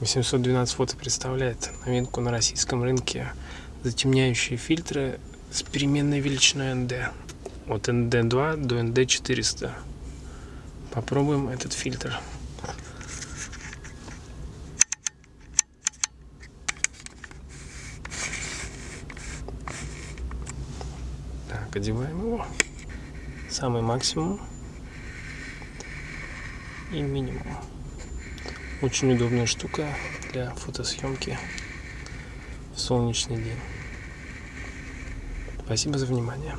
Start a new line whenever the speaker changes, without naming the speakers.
812 фото представляет новинку на российском рынке. Затемняющие фильтры с переменной величиной ND от ND2 до ND400 попробуем этот фильтр. Так одеваем его. Самый максимум. И минимум очень удобная штука для фотосъемки в солнечный день. Спасибо за внимание.